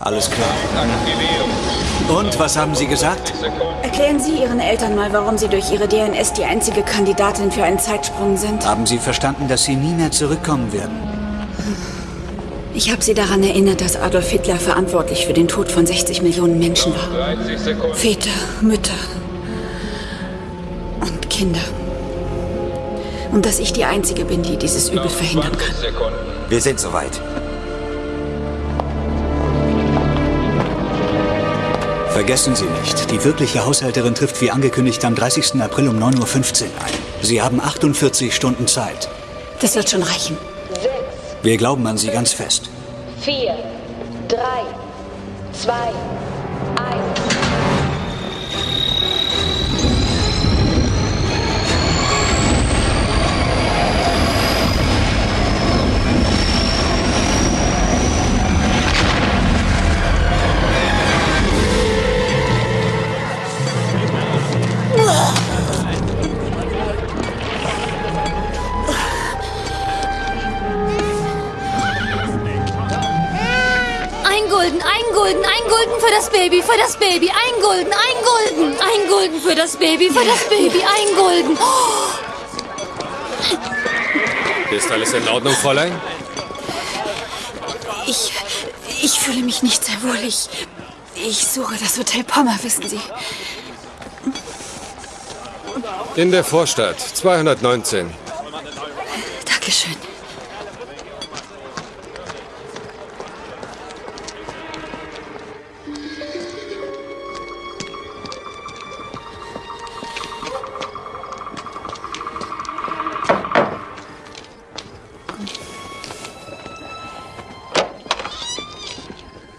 Alles klar. Und was haben Sie gesagt? Erklären Sie Ihren Eltern mal, warum Sie durch Ihre DNS die einzige Kandidatin für einen Zeitsprung sind. Haben Sie verstanden, dass Sie nie mehr zurückkommen werden? Ich habe Sie daran erinnert, dass Adolf Hitler verantwortlich für den Tod von 60 Millionen Menschen war. Väter, Mütter und Kinder. Und dass ich die Einzige bin, die dieses Übel verhindern kann. Wir sind soweit. Vergessen Sie nicht, die wirkliche Haushälterin trifft wie angekündigt am 30. April um 9.15 Uhr ein. Sie haben 48 Stunden Zeit. Das wird schon reichen. Wir glauben an Sie ganz fest. Vier, drei, zwei, Gulden, ein Gulden für das Baby, für das Baby, ein Gulden, ein Gulden, ein Gulden für das Baby, für das Baby, ein Gulden. Oh, Ist alles in Ordnung, Fräulein? Ich. Ich fühle mich nicht sehr wohl. Ich. Ich suche das Hotel Pommer, wissen Sie. In der Vorstadt, 219. Dankeschön.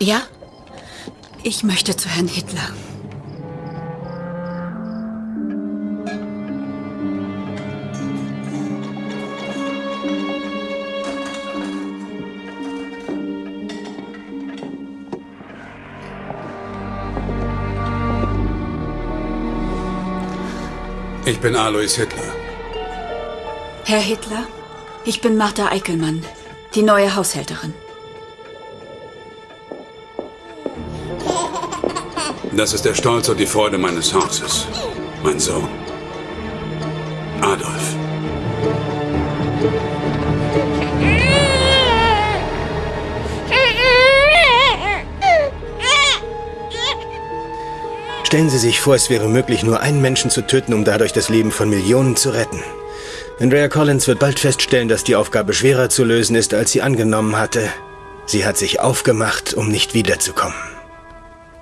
Ja? Ich möchte zu Herrn Hitler. Ich bin Alois Hitler. Herr Hitler, ich bin Martha Eickelmann, die neue Haushälterin. Das ist der Stolz und die Freude meines Hauses. Mein Sohn. Adolf. Stellen Sie sich vor, es wäre möglich, nur einen Menschen zu töten, um dadurch das Leben von Millionen zu retten. Andrea Collins wird bald feststellen, dass die Aufgabe schwerer zu lösen ist, als sie angenommen hatte. Sie hat sich aufgemacht, um nicht wiederzukommen.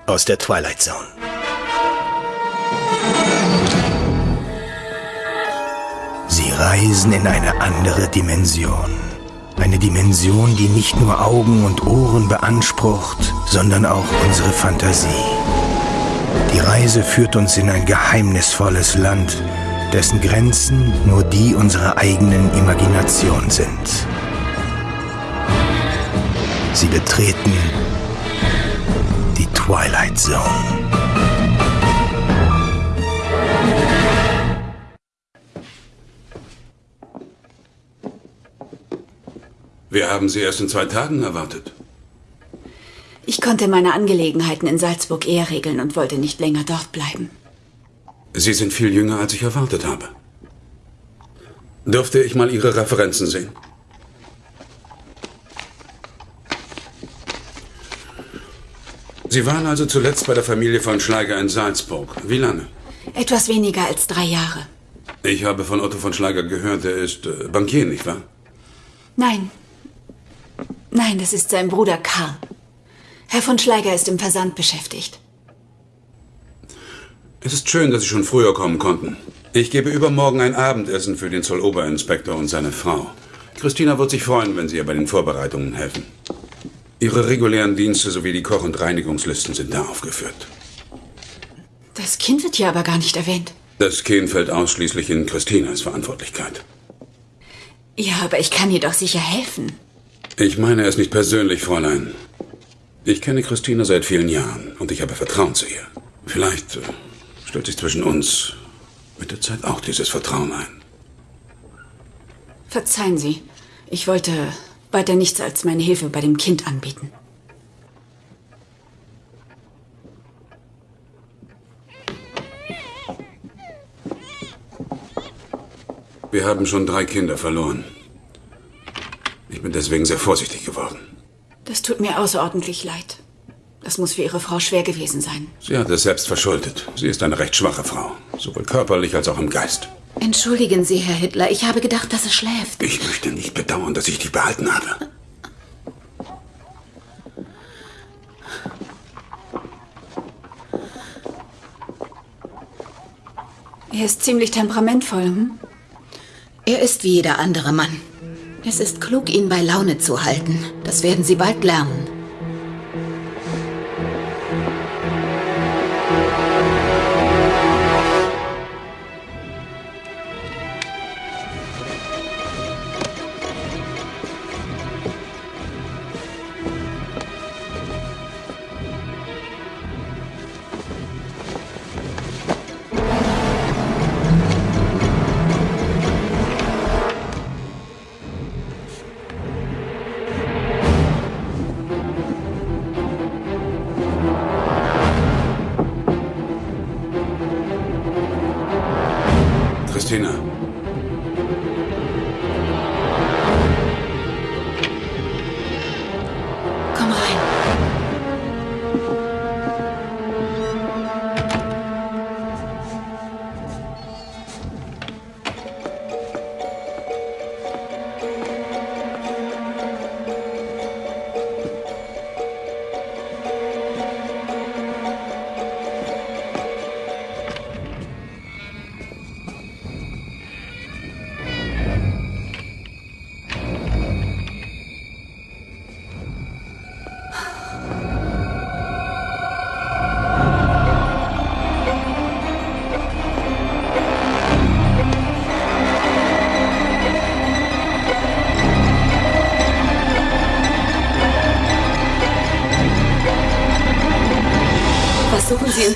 Aus der Twilight Zone. Sie reisen in eine andere Dimension. Eine Dimension, die nicht nur Augen und Ohren beansprucht, sondern auch unsere Fantasie. Die Reise führt uns in ein geheimnisvolles Land, dessen Grenzen nur die unserer eigenen Imagination sind. Sie betreten Twilight Zone. Wir haben Sie erst in zwei Tagen erwartet. Ich konnte meine Angelegenheiten in Salzburg eher regeln und wollte nicht länger dort bleiben. Sie sind viel jünger, als ich erwartet habe. Dürfte ich mal Ihre Referenzen sehen? Sie waren also zuletzt bei der Familie von Schleiger in Salzburg. Wie lange? Etwas weniger als drei Jahre. Ich habe von Otto von Schleiger gehört, er ist äh, Bankier, nicht wahr? Nein. Nein, das ist sein Bruder Karl. Herr von Schleiger ist im Versand beschäftigt. Es ist schön, dass Sie schon früher kommen konnten. Ich gebe übermorgen ein Abendessen für den Zolloberinspektor und seine Frau. Christina wird sich freuen, wenn Sie ihr bei den Vorbereitungen helfen. Ihre regulären Dienste sowie die Koch- und Reinigungslisten sind da aufgeführt. Das Kind wird hier aber gar nicht erwähnt. Das Kind fällt ausschließlich in Christinas Verantwortlichkeit. Ja, aber ich kann ihr doch sicher helfen. Ich meine es nicht persönlich, Fräulein. Ich kenne Christina seit vielen Jahren und ich habe Vertrauen zu ihr. Vielleicht äh, stellt sich zwischen uns mit der Zeit auch dieses Vertrauen ein. Verzeihen Sie. Ich wollte weiter nichts als meine Hilfe bei dem Kind anbieten. Wir haben schon drei Kinder verloren. Ich bin deswegen sehr vorsichtig geworden. Das tut mir außerordentlich leid. Das muss für Ihre Frau schwer gewesen sein. Sie hat es selbst verschuldet. Sie ist eine recht schwache Frau, sowohl körperlich als auch im Geist. Entschuldigen Sie, Herr Hitler. Ich habe gedacht, dass es schläft. Ich möchte nicht bedauern, dass ich dich behalten habe. Er ist ziemlich temperamentvoll. Hm? Er ist wie jeder andere Mann. Es ist klug, ihn bei Laune zu halten. Das werden Sie bald lernen.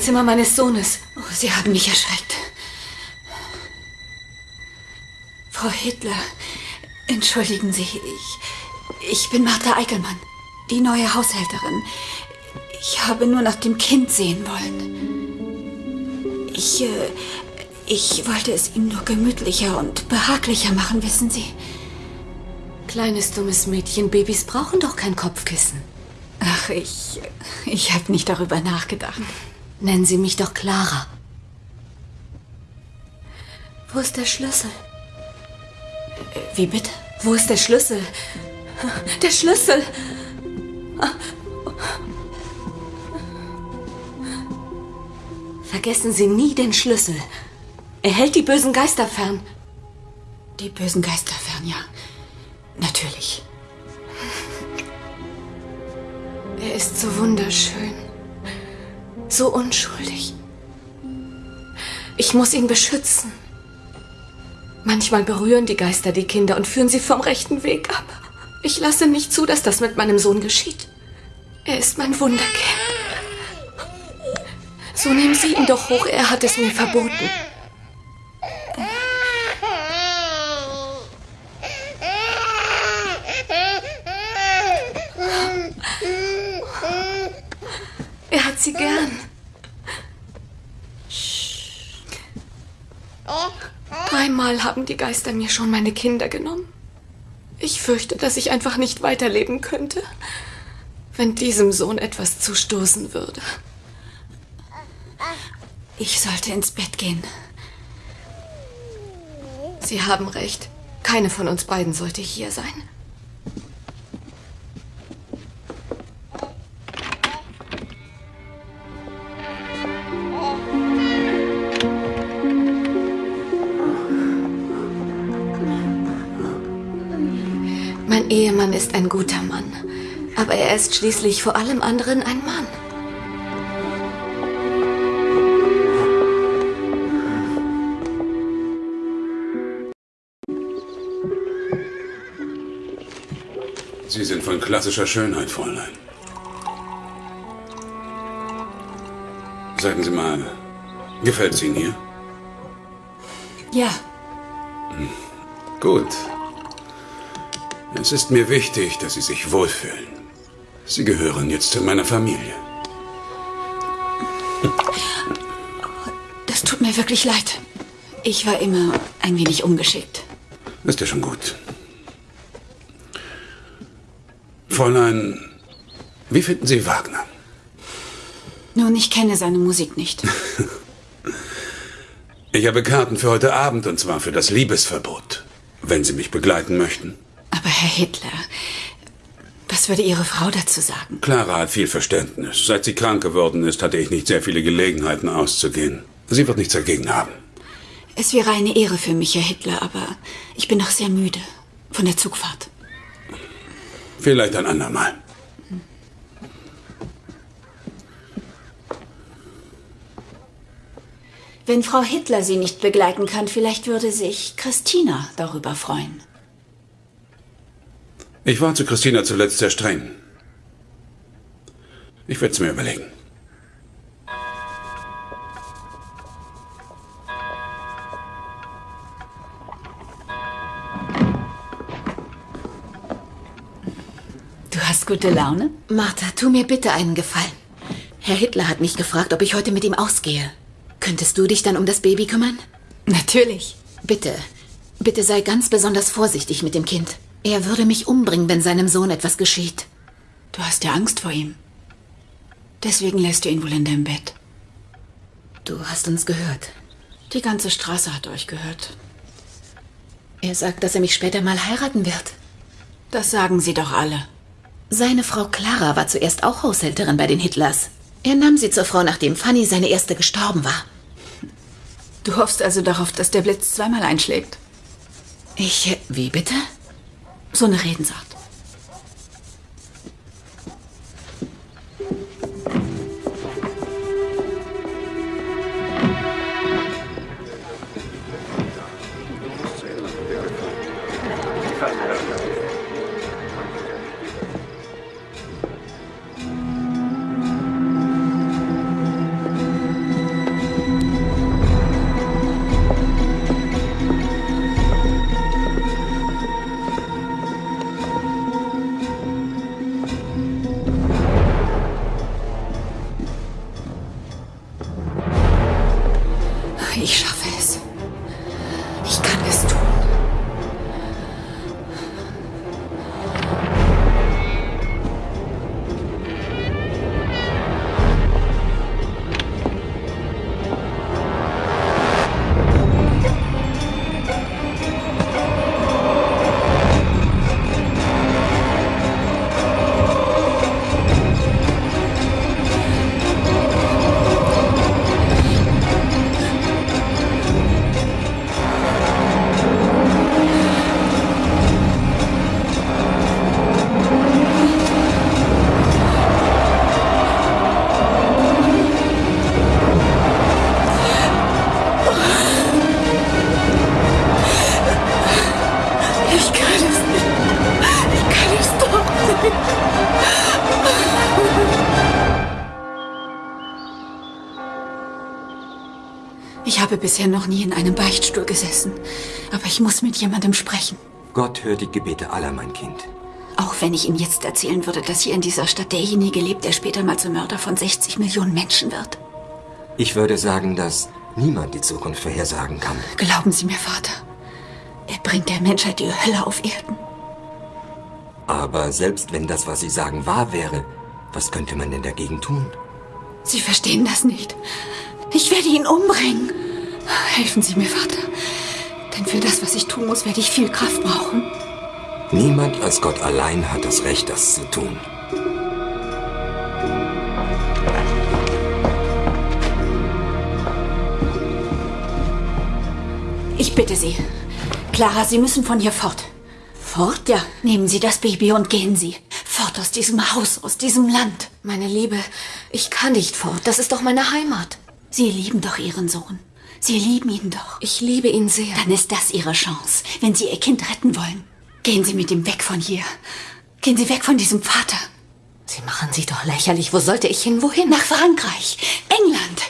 Zimmer meines Sohnes? Oh, Sie haben mich erschreckt. Frau Hitler, entschuldigen Sie, ich, ich bin Martha Eickelmann, die neue Haushälterin. Ich habe nur nach dem Kind sehen wollen. Ich, äh, ich wollte es ihm nur gemütlicher und behaglicher machen, wissen Sie. Kleines dummes Mädchen, Babys brauchen doch kein Kopfkissen. Ach, ich, ich habe nicht darüber nachgedacht. Nennen Sie mich doch Clara. Wo ist der Schlüssel? Wie bitte? Wo ist der Schlüssel? Der Schlüssel! Vergessen Sie nie den Schlüssel. Er hält die bösen Geister fern. Die bösen Geister fern, ja. Natürlich. Er ist so wunderschön. So unschuldig. Ich muss ihn beschützen. Manchmal berühren die Geister die Kinder und führen sie vom rechten Weg ab. Ich lasse nicht zu, dass das mit meinem Sohn geschieht. Er ist mein Wunderkind. So nehmen Sie ihn doch hoch, er hat es mir verboten. Er hat sie gern. Dreimal haben die Geister mir schon meine Kinder genommen. Ich fürchte, dass ich einfach nicht weiterleben könnte, wenn diesem Sohn etwas zustoßen würde. Ich sollte ins Bett gehen. Sie haben recht. Keine von uns beiden sollte hier sein. Ehemann ist ein guter Mann, aber er ist schließlich vor allem anderen ein Mann. Sie sind von klassischer Schönheit, Fräulein. Sagen Sie mal, gefällt es Ihnen hier? Ja, Gut. Es ist mir wichtig, dass Sie sich wohlfühlen. Sie gehören jetzt zu meiner Familie. das tut mir wirklich leid. Ich war immer Ein wenig ungeschickt. Ist ja schon gut. Fräulein, wie finden Sie Wagner? Nun, ich kenne seine Musik nicht. Ich habe Karten für heute Abend und zwar für das Liebesverbot. Wenn Sie mich begleiten möchten. Aber Herr Hitler, was würde Ihre Frau dazu sagen? Clara hat viel Verständnis. Seit sie krank geworden ist, hatte ich nicht sehr viele Gelegenheiten auszugehen. Sie wird nichts dagegen haben. Es wäre eine Ehre für mich, Herr Hitler, aber ich bin noch sehr müde von der Zugfahrt. Vielleicht ein andermal. Wenn Frau Hitler Sie nicht begleiten kann, vielleicht würde sich Christina darüber freuen. Ich war zu Christina zuletzt sehr streng. Ich werde es mir überlegen. Du hast gute Laune? Martha, tu mir bitte einen Gefallen. Herr Hitler hat mich gefragt, ob ich heute mit ihm ausgehe. Könntest du dich dann um das Baby kümmern? Natürlich. Bitte, bitte sei ganz besonders vorsichtig mit dem Kind. Er würde mich umbringen, wenn seinem Sohn etwas geschieht. Du hast ja Angst vor ihm. Deswegen lässt du ihn wohl in deinem Bett. Du hast uns gehört. Die ganze Straße hat euch gehört. Er sagt, dass er mich später mal heiraten wird. Das sagen sie doch alle. Seine Frau Clara war zuerst auch Haushälterin bei den Hitlers. Er nahm sie zur Frau, nachdem Fanny, seine erste, gestorben war. Du hoffst also darauf, dass der Blitz zweimal einschlägt? Ich. Wie bitte? So eine Redensart. Ich habe bisher noch nie in einem Beichtstuhl gesessen. Aber ich muss mit jemandem sprechen. Gott hört die Gebete aller, mein Kind. Auch wenn ich ihm jetzt erzählen würde, dass hier in dieser Stadt derjenige lebt, der später mal zum Mörder von 60 Millionen Menschen wird. Ich würde sagen, dass niemand die Zukunft vorhersagen kann. Glauben Sie mir, Vater. Er bringt der Menschheit die Hölle auf Erden. Aber selbst wenn das, was Sie sagen, wahr wäre, was könnte man denn dagegen tun? Sie verstehen das nicht. Ich werde ihn umbringen. Helfen Sie mir, Vater. Denn für das, was ich tun muss, werde ich viel Kraft brauchen. Niemand als Gott allein hat das Recht, das zu tun. Ich bitte Sie. Clara, Sie müssen von hier fort. Fort? Ja. Nehmen Sie das Baby und gehen Sie. Fort aus diesem Haus, aus diesem Land. Meine Liebe, ich kann nicht fort. Das ist doch meine Heimat. Sie lieben doch Ihren Sohn. Sie lieben ihn doch. Ich liebe ihn sehr. Dann ist das Ihre Chance, wenn Sie Ihr Kind retten wollen. Gehen Sie mit ihm weg von hier. Gehen Sie weg von diesem Vater. Sie machen sich doch lächerlich. Wo sollte ich hin? Wohin? Nach Frankreich, England,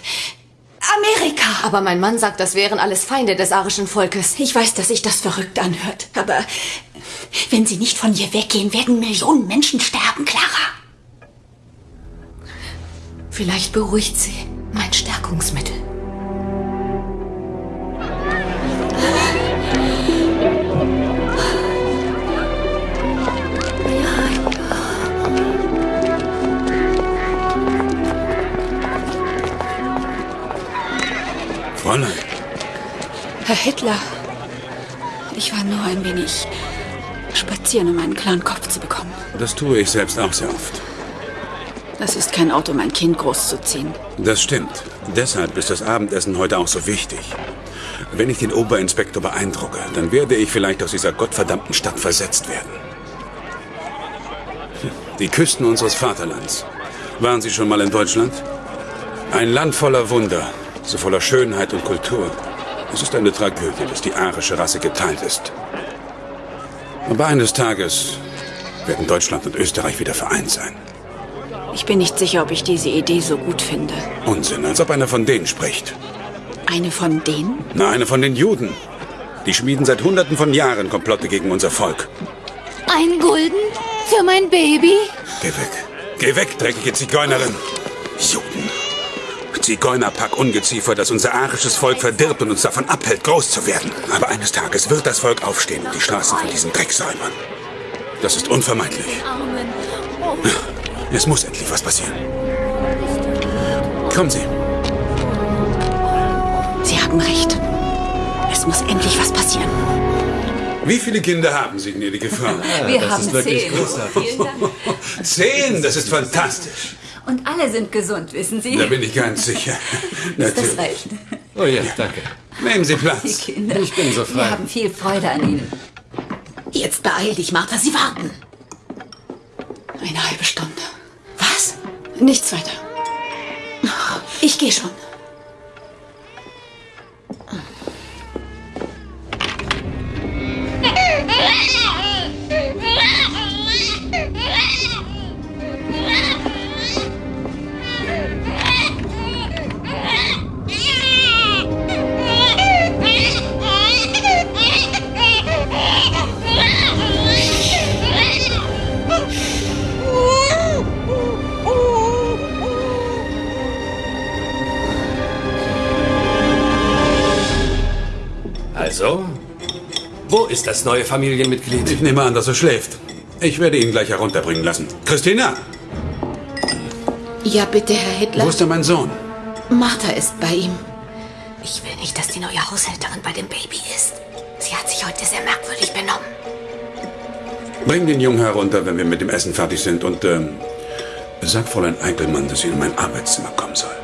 Amerika. Aber mein Mann sagt, das wären alles Feinde des arischen Volkes. Ich weiß, dass sich das verrückt anhört. Aber wenn Sie nicht von hier weggehen, werden Millionen Menschen sterben, Clara. Vielleicht beruhigt sie mein Stärkungsmittel. Herr Hitler, ich war nur ein wenig spazieren, um einen klaren Kopf zu bekommen. Das tue ich selbst auch sehr oft. Das ist kein Ort, um ein Kind großzuziehen. Das stimmt. Deshalb ist das Abendessen heute auch so wichtig. Wenn ich den Oberinspektor beeindrucke, dann werde ich vielleicht aus dieser gottverdammten Stadt versetzt werden. Die Küsten unseres Vaterlands. Waren Sie schon mal in Deutschland? Ein Land voller Wunder, so voller Schönheit und Kultur. Es ist eine Tragödie, dass die arische Rasse geteilt ist. Aber eines Tages werden Deutschland und Österreich wieder vereint sein. Ich bin nicht sicher, ob ich diese Idee so gut finde. Unsinn, als ob einer von denen spricht. Eine von denen? Na, eine von den Juden. Die schmieden seit Hunderten von Jahren Komplotte gegen unser Volk. Ein Gulden für mein Baby? Geh weg. Geh weg, dreckige Zigeunerin. Juden. Zigeunerpack Ungeziefer, das unser arisches Volk verdirbt und uns davon abhält, groß zu werden. Aber eines Tages wird das Volk aufstehen und die Straßen von diesen Dreck säubern. Das ist unvermeidlich. Es muss endlich was passieren. Kommen Sie. Sie haben recht. Es muss endlich was passieren. Wie viele Kinder haben Sie, gnädige Frau? Wir das haben ist wirklich zehn. Großartig. Zehn, das ist fantastisch. Und alle sind gesund, wissen Sie? Da bin ich ganz sicher. ist das recht? Oh ja, danke. Nehmen Sie Platz. Die Kinder. Ich bin so frei. Wir haben viel Freude an Ihnen. Jetzt beeil dich, Martha. Sie warten. Eine halbe Stunde. Was? Nichts weiter. Ich gehe schon. Das neue Familienmitglied? Ich nehme an, dass er schläft. Ich werde ihn gleich herunterbringen lassen. Christina! Ja, bitte, Herr Hitler. Wo ist denn mein Sohn? Martha ist bei ihm. Ich will nicht, dass die neue Haushälterin bei dem Baby ist. Sie hat sich heute sehr merkwürdig benommen. Bring den Jungen herunter, wenn wir mit dem Essen fertig sind. Und ähm, sag Fräulein Eickelmann, dass sie in mein Arbeitszimmer kommen soll.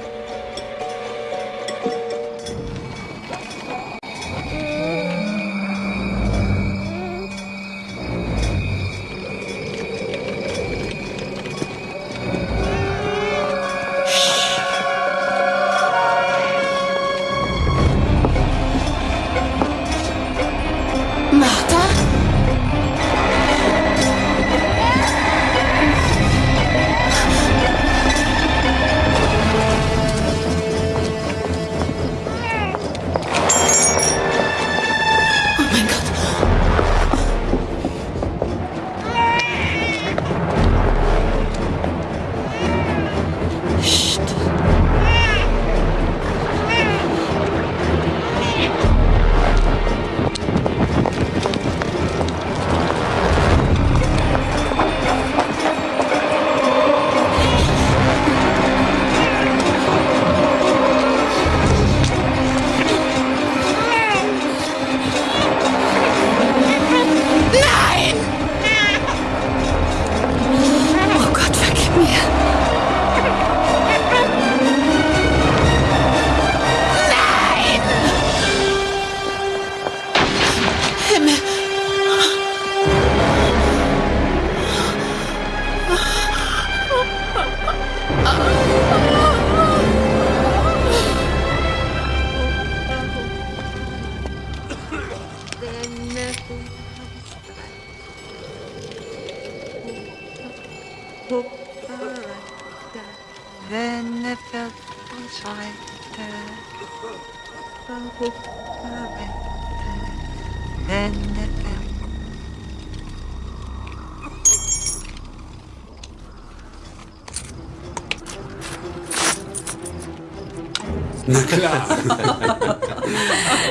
Na klar.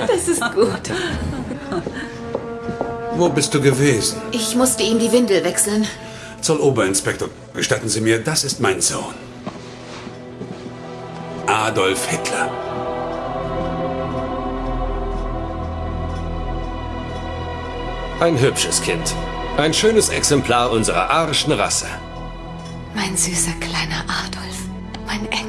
Das ist gut. Wo bist du gewesen? Ich musste ihm die Windel wechseln. Zolloberinspektor, gestatten Sie mir, das ist mein Sohn. Adolf Hitler. Ein hübsches Kind. Ein schönes Exemplar unserer arischen Rasse. Mein süßer kleiner Adolf. Mein Engel.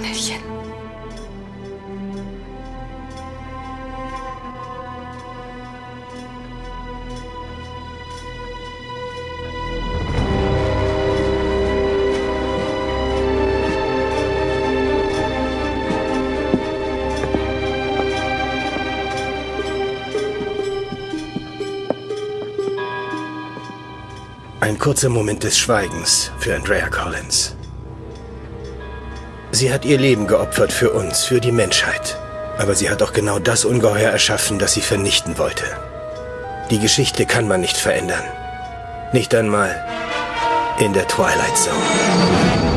Kurzer Moment des Schweigens für Andrea Collins. Sie hat ihr Leben geopfert für uns, für die Menschheit. Aber sie hat auch genau das Ungeheuer erschaffen, das sie vernichten wollte. Die Geschichte kann man nicht verändern. Nicht einmal in der Twilight Zone.